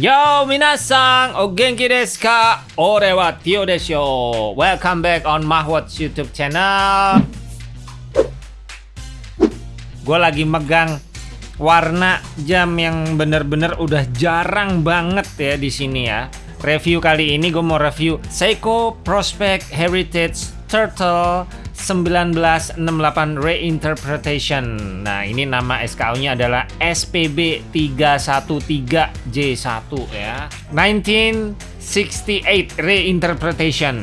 Yo minasang, o genki desu ka? Ore wa Tio desho. Welcome back on Mahwat's YouTube channel. Gue lagi megang warna jam yang bener-bener udah jarang banget ya di sini ya. Review kali ini gue mau review Seiko Prospect Heritage Turtle 1968 Reinterpretation. Nah, ini nama SKU-nya adalah SPB 313J1 ya. 1968 Reinterpretation.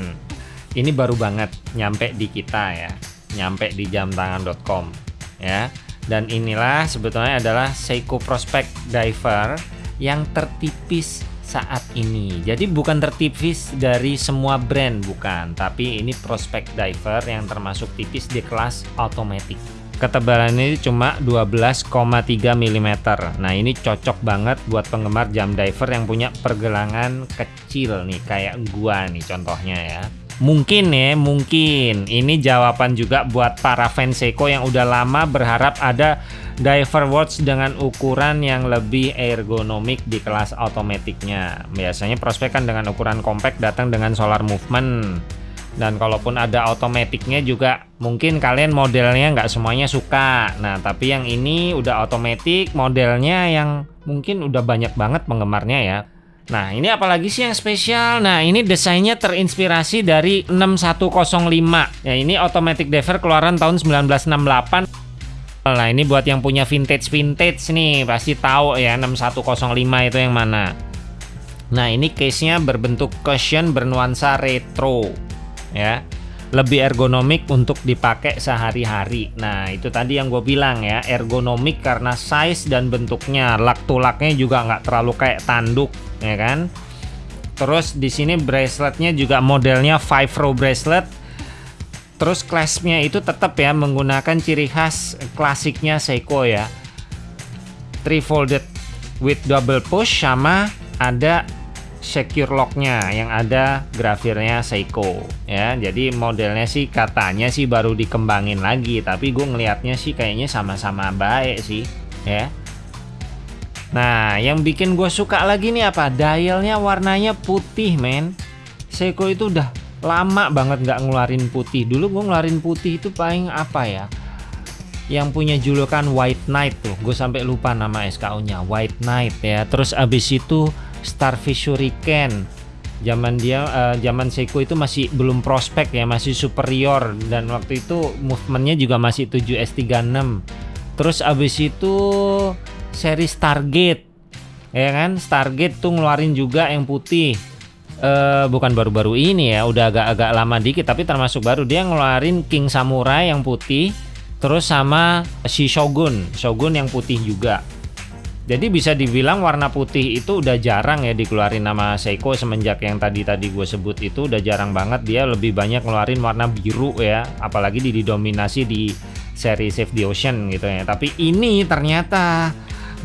Ini baru banget nyampe di kita ya. Nyampe di jamtangan.com ya. Dan inilah sebetulnya adalah Seiko Prospect Diver yang tertipis saat ini. Jadi bukan tertipis dari semua brand bukan, tapi ini prospect diver yang termasuk tipis di kelas automatic. Ketebalan ini cuma 12,3 mm. Nah, ini cocok banget buat penggemar jam diver yang punya pergelangan kecil nih kayak gua nih contohnya ya. Mungkin ya, mungkin ini jawaban juga buat para fans Seiko yang udah lama berharap ada diver watch dengan ukuran yang lebih ergonomik di kelas otomatiknya. Biasanya prospek kan dengan ukuran compact datang dengan solar movement. Dan kalaupun ada otomatiknya juga mungkin kalian modelnya nggak semuanya suka. Nah, tapi yang ini udah otomatik modelnya yang mungkin udah banyak banget penggemarnya ya. Nah, ini apalagi sih yang spesial? Nah, ini desainnya terinspirasi dari 6105. Ya, ini automatic diver keluaran tahun 1968. Nah, ini buat yang punya vintage-vintage nih, pasti tahu ya 6105 itu yang mana. Nah, ini case-nya berbentuk cushion bernuansa retro. Ya. Lebih ergonomik untuk dipakai sehari-hari. Nah, itu tadi yang gue bilang ya, ergonomik karena size dan bentuknya. Lak tulaknya juga nggak terlalu kayak tanduk ya kan? Terus di sini braceletnya juga modelnya five row bracelet. Terus claspnya itu tetap ya menggunakan ciri khas klasiknya Seiko ya. Three folded with double push sama ada secure locknya yang ada grafirnya Seiko ya. Jadi modelnya sih katanya sih baru dikembangin lagi tapi gue ngelihatnya sih kayaknya sama-sama baik sih ya Nah, yang bikin gue suka lagi nih apa? Dialnya warnanya putih, men. Seiko itu udah lama banget nggak ngeluarin putih. Dulu gue ngeluarin putih itu paling apa ya? Yang punya julukan White Knight tuh. Gue sampai lupa nama SKU-nya. White Knight ya. Terus abis itu Starfish Hurricane. Zaman dia, uh, zaman Seiko itu masih belum prospek ya, masih superior dan waktu itu movementnya juga masih 7S36. Terus abis itu seri Stargate. Ya kan? Stargate tuh ngeluarin juga yang putih. Uh, bukan baru-baru ini ya udah agak-agak lama dikit tapi termasuk baru. Dia ngeluarin King Samurai yang putih terus sama si Shogun. Shogun yang putih juga. Jadi bisa dibilang warna putih itu udah jarang ya dikeluarin nama Seiko semenjak yang tadi-tadi gue sebut itu udah jarang banget. Dia lebih banyak ngeluarin warna biru ya apalagi didominasi di seri Save the Ocean gitu ya. Tapi ini ternyata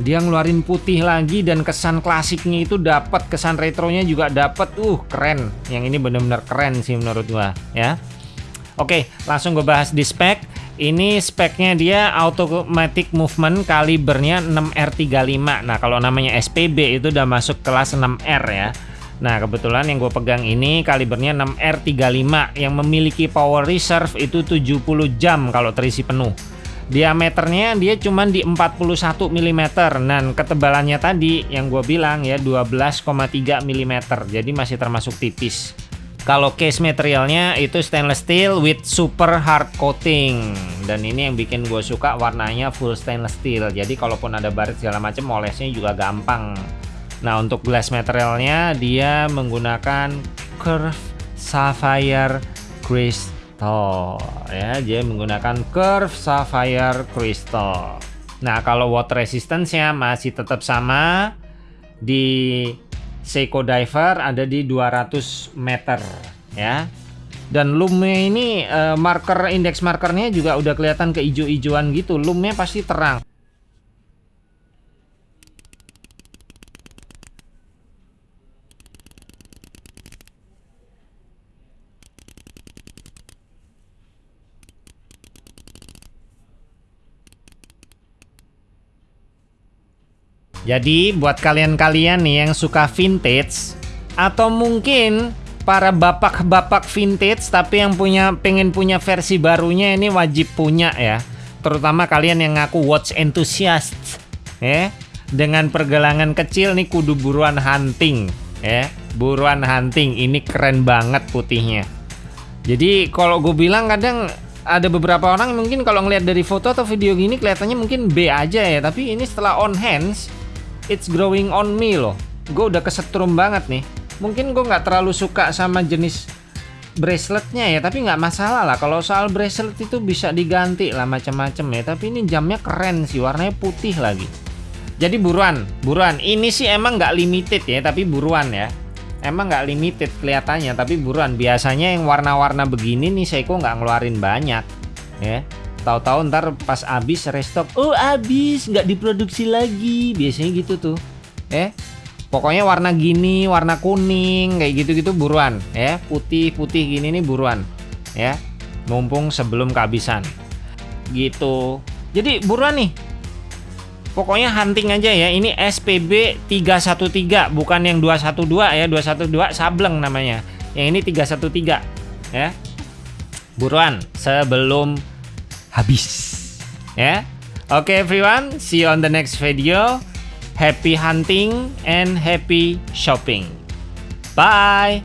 dia ngeluarin putih lagi dan kesan klasiknya itu dapat kesan retronya juga dapat uh keren. Yang ini bener-bener keren sih menurut gua ya. Oke langsung gue bahas di spek. Ini speknya dia automatic movement kalibernya 6R35 nah kalau namanya SPB itu udah masuk kelas 6R ya. Nah kebetulan yang gue pegang ini kalibernya 6R35 yang memiliki power reserve itu 70 jam kalau terisi penuh diameternya dia cuma di 41 mm dan ketebalannya tadi yang gue bilang ya 12,3 mm jadi masih termasuk tipis. Kalau case materialnya itu stainless steel with super hard coating. Dan ini yang bikin gue suka warnanya full stainless steel. Jadi kalaupun ada baret segala macam olesnya juga gampang. Nah untuk glass materialnya dia menggunakan curve sapphire crystal crystal ya dia menggunakan curve sapphire crystal. Nah kalau water resistance-nya masih tetap sama di Seiko Diver ada di 200 meter ya. Dan lumnya ini uh, marker indeks markernya juga udah kelihatan keijo-ijoan gitu. Lumnya pasti terang Jadi buat kalian-kalian nih yang suka vintage atau mungkin para bapak-bapak vintage tapi yang punya pengen punya versi barunya ini wajib punya ya. Terutama kalian yang ngaku watch enthusiast ya. Dengan pergelangan kecil nih kudu buruan hunting ya. Buruan hunting ini keren banget putihnya. Jadi kalau gue bilang kadang ada beberapa orang mungkin kalau ngelihat dari foto atau video gini kelihatannya mungkin B aja ya tapi ini setelah on hands it's growing on me loh. Gue udah kesetrum banget nih. Mungkin gue nggak terlalu suka sama jenis braceletnya ya tapi nggak masalah lah. Kalau soal bracelet itu bisa diganti lah macam-macam ya. Tapi ini jamnya keren sih warnanya putih lagi. Jadi buruan buruan. Ini sih emang nggak limited ya tapi buruan ya. Emang nggak limited kelihatannya tapi buruan. Biasanya yang warna-warna begini nih Seiko nggak ngeluarin banyak ya tahu-tahu ntar pas habis restock oh habis nggak diproduksi lagi biasanya gitu tuh ya pokoknya warna gini warna kuning kayak gitu-gitu buruan ya putih-putih gini nih buruan ya mumpung sebelum kehabisan gitu jadi buruan nih Pokoknya hunting aja ya. Ini SPB 313 bukan yang 212 ya. 212 sableng namanya. Yang ini 313 ya. Buruan sebelum habis. Ya. Oke okay, everyone, see you on the next video. Happy hunting and happy shopping. Bye.